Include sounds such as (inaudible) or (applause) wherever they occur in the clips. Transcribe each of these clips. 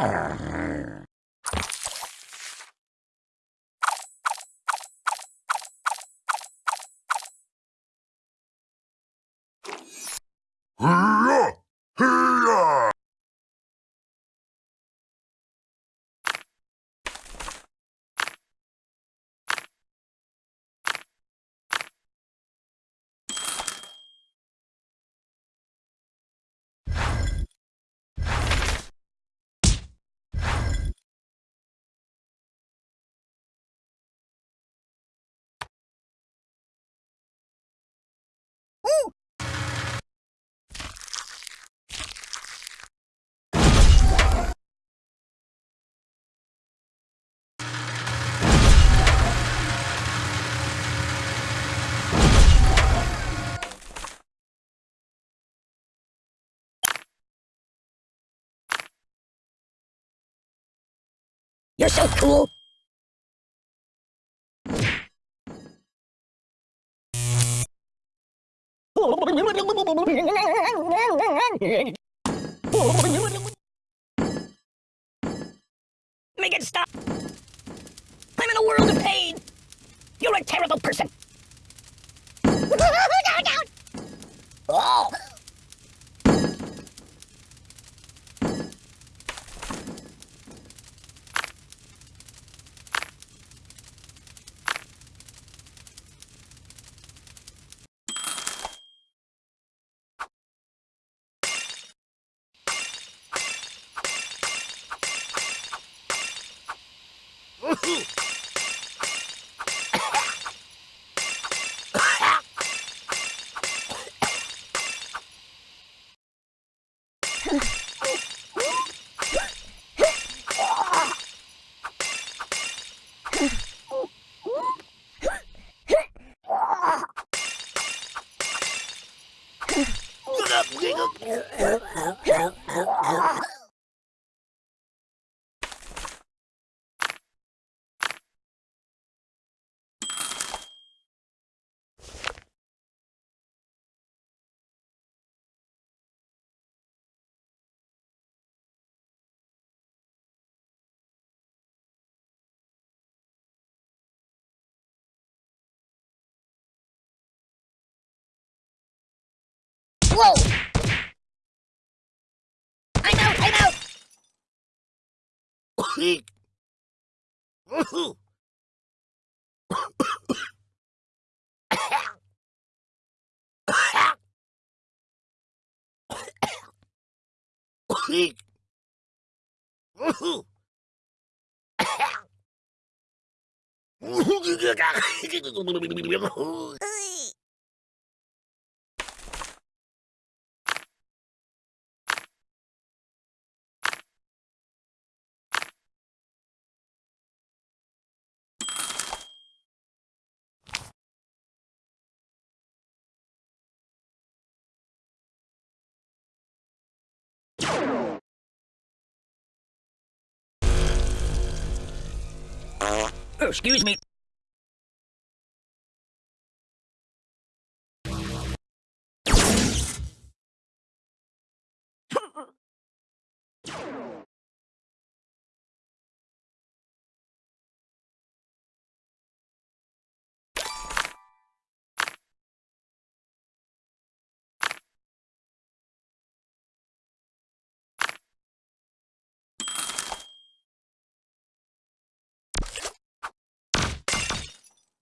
Hurrah! You're so cool. Make it stop. I'm in a world of pain. You're a terrible person. (laughs) oh. Whoa! creek. creek. Oh, excuse me.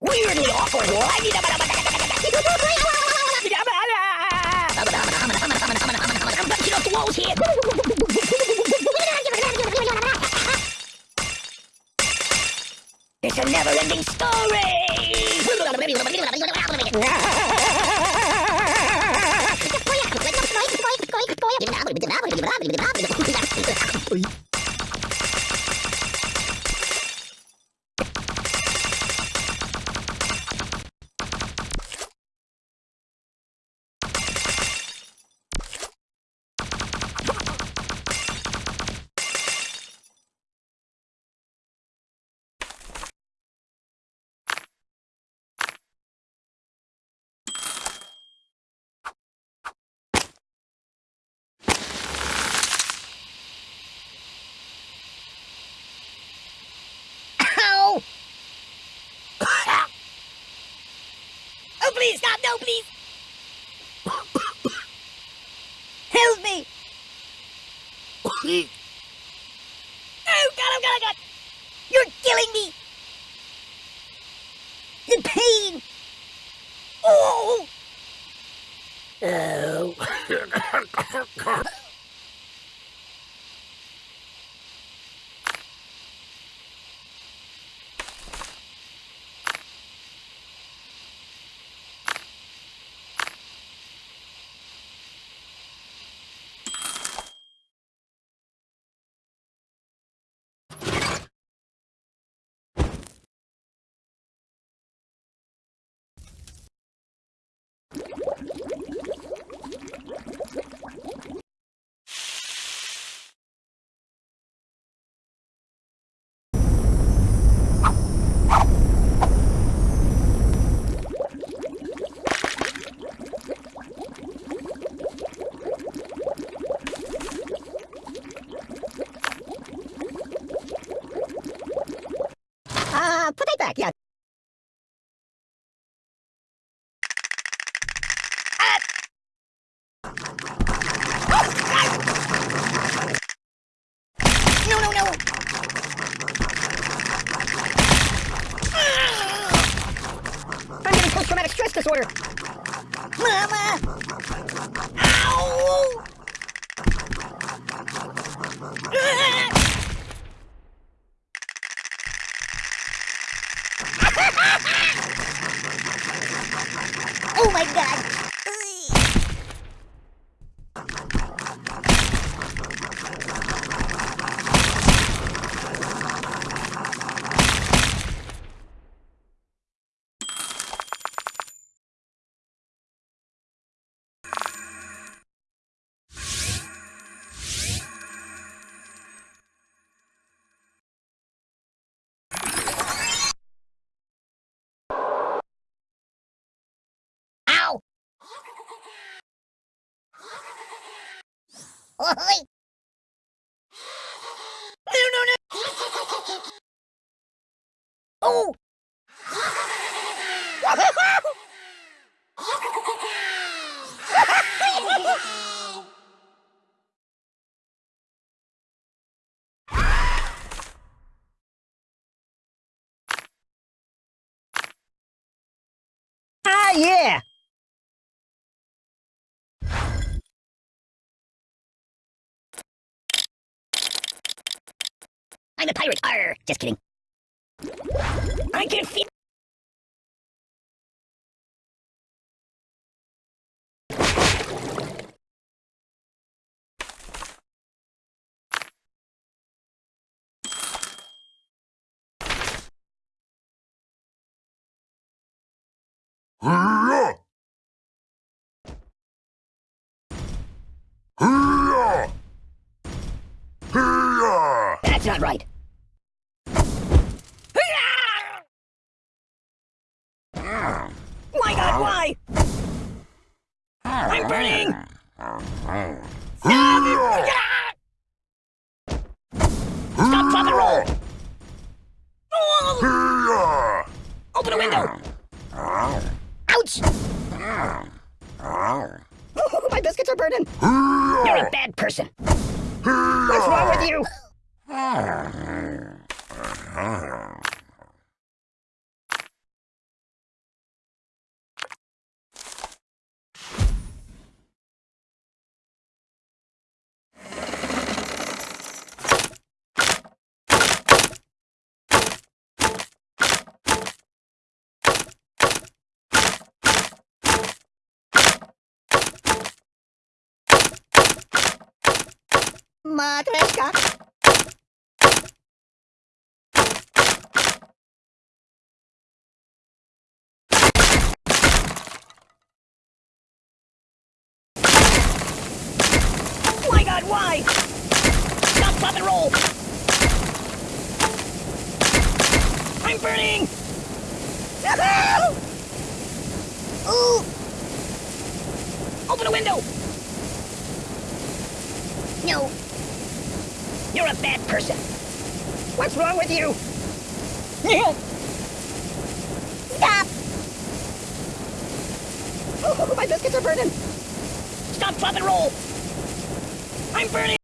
Weirdly here. It's a never-ending story. (laughs) please, stop! No, please! Help me! Oh, God, oh, God, oh, God! You're killing me! The pain! Oh! Oh. (laughs) (laughs) Oh my god! No, no, no! Oh! (laughs) Ah, yeah! I'm a pirate. Arr, just kidding. I can feel. Not right. My God, why? I'm burning. Hee-yah! Stop, drop, and roll. Open a window. Ouch! (laughs) My biscuits are burning. You're a bad person. What's wrong with you? またですか？Why? Stop, drop, and roll. I'm burning. (laughs) Ooh. Open a window. No. You're a bad person. What's wrong with you? (laughs) Stop! (laughs) rockets are burning! Stop, drop, and roll! I'm burning!